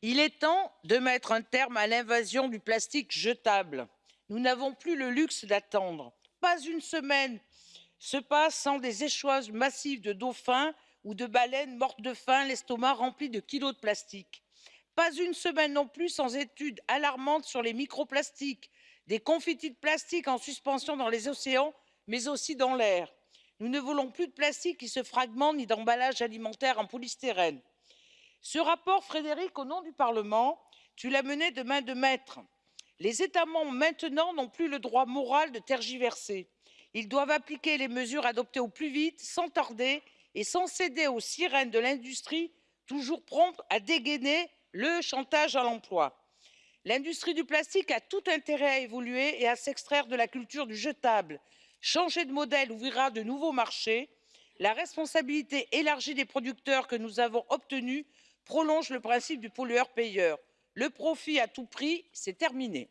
Il est temps de mettre un terme à l'invasion du plastique jetable. Nous n'avons plus le luxe d'attendre. Pas une semaine se passe sans des échouages massifs de dauphins ou de baleines mortes de faim, l'estomac rempli de kilos de plastique. Pas une semaine non plus sans études alarmantes sur les microplastiques, des confitis de plastique en suspension dans les océans, mais aussi dans l'air. Nous ne voulons plus de plastique qui se fragmente ni d'emballage alimentaire en polystyrène. Ce rapport, Frédéric, au nom du Parlement, tu l'as mené de main de maître. Les États membres maintenant n'ont plus le droit moral de tergiverser. Ils doivent appliquer les mesures adoptées au plus vite, sans tarder et sans céder aux sirènes de l'industrie, toujours prompte à dégainer le chantage à l'emploi. L'industrie du plastique a tout intérêt à évoluer et à s'extraire de la culture du jetable. Changer de modèle ouvrira de nouveaux marchés. La responsabilité élargie des producteurs que nous avons obtenue prolonge le principe du pollueur payeur. Le profit à tout prix, c'est terminé.